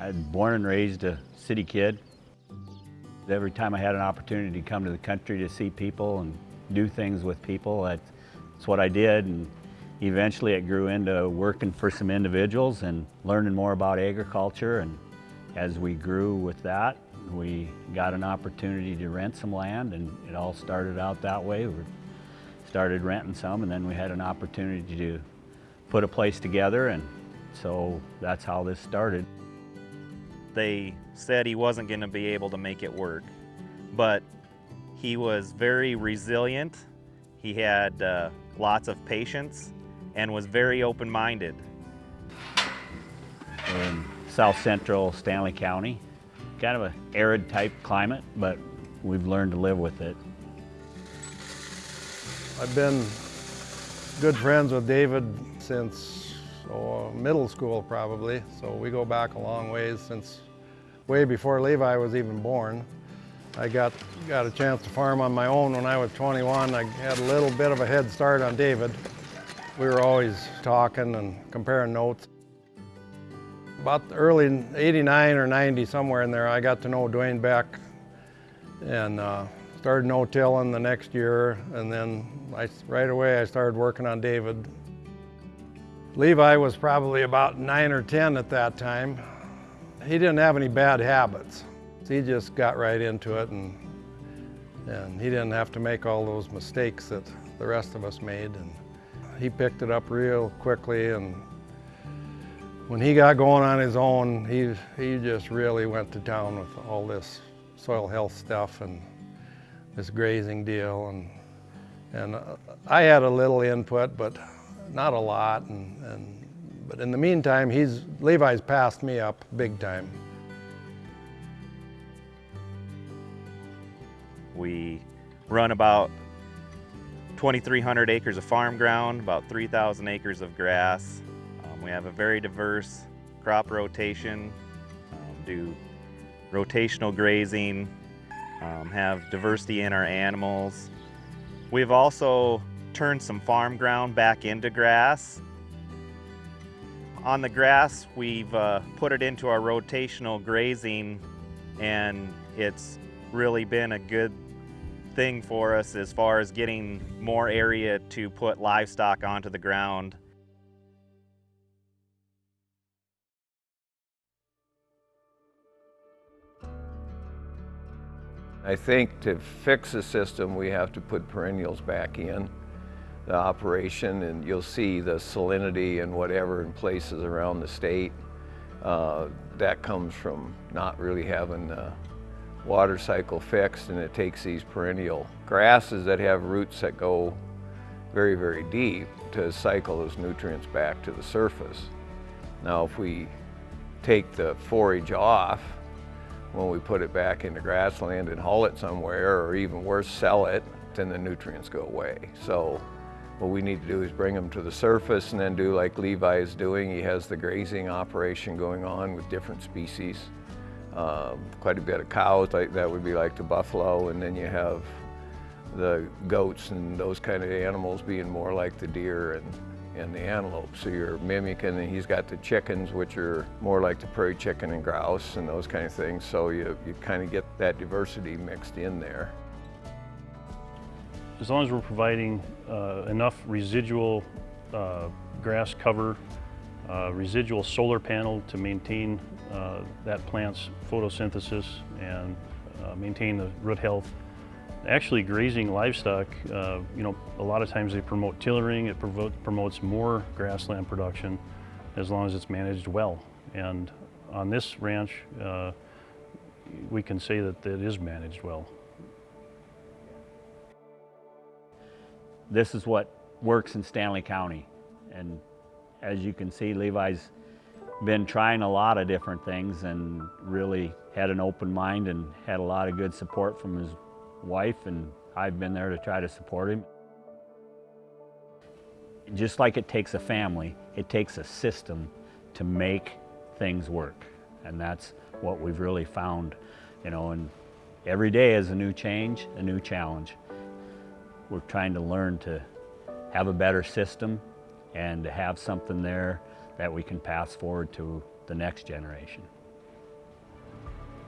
I'm born and raised a city kid. Every time I had an opportunity to come to the country to see people and do things with people, that's what I did. And eventually it grew into working for some individuals and learning more about agriculture. And as we grew with that, we got an opportunity to rent some land and it all started out that way. We started renting some and then we had an opportunity to put a place together and so that's how this started. They said he wasn't going to be able to make it work, but he was very resilient. He had uh, lots of patience and was very open-minded. In south central Stanley County, kind of an arid type climate, but we've learned to live with it. I've been good friends with David since middle school probably, so we go back a long ways since way before Levi was even born. I got, got a chance to farm on my own when I was 21. I had a little bit of a head start on David. We were always talking and comparing notes. About early 89 or 90, somewhere in there, I got to know Dwayne Beck and uh, started no-tilling the next year. And then I, right away I started working on David. Levi was probably about nine or 10 at that time. He didn't have any bad habits. He just got right into it and, and he didn't have to make all those mistakes that the rest of us made. And he picked it up real quickly and when he got going on his own, he, he just really went to town with all this soil health stuff and this grazing deal. And, and uh, I had a little input, but not a lot. And, and, but in the meantime, he's, Levi's passed me up big time. We run about 2,300 acres of farm ground, about 3,000 acres of grass, um, we have a very diverse crop rotation, um, do rotational grazing, um, have diversity in our animals. We've also turned some farm ground back into grass. On the grass, we've uh, put it into our rotational grazing and it's really been a good thing for us as far as getting more area to put livestock onto the ground. I think to fix the system, we have to put perennials back in the operation and you'll see the salinity and whatever in places around the state. Uh, that comes from not really having the water cycle fixed and it takes these perennial grasses that have roots that go very, very deep to cycle those nutrients back to the surface. Now if we take the forage off, when we put it back into grassland and haul it somewhere, or even worse, sell it, then the nutrients go away. So what we need to do is bring them to the surface and then do like Levi is doing. He has the grazing operation going on with different species. Um, quite a bit of cows, like that would be like the buffalo, and then you have the goats and those kind of animals being more like the deer and and the antelope. So you're mimicking, and he's got the chickens, which are more like the prairie chicken and grouse and those kind of things. So you, you kind of get that diversity mixed in there. As long as we're providing uh, enough residual uh, grass cover, uh, residual solar panel to maintain uh, that plant's photosynthesis and uh, maintain the root health, Actually, grazing livestock, uh, you know, a lot of times they promote tillering, it promotes more grassland production as long as it's managed well. And on this ranch, we can say that it is managed well. This is what works in Stanley County. And as you can see, Levi's been trying a lot of different things and really had an open mind and had a lot of good support from his wife and I've been there to try to support him. Just like it takes a family, it takes a system to make things work. And that's what we've really found, you know, and every day is a new change, a new challenge. We're trying to learn to have a better system and to have something there that we can pass forward to the next generation.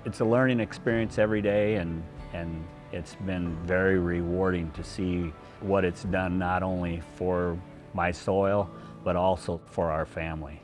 It's a learning experience every day and, and it's been very rewarding to see what it's done not only for my soil, but also for our family.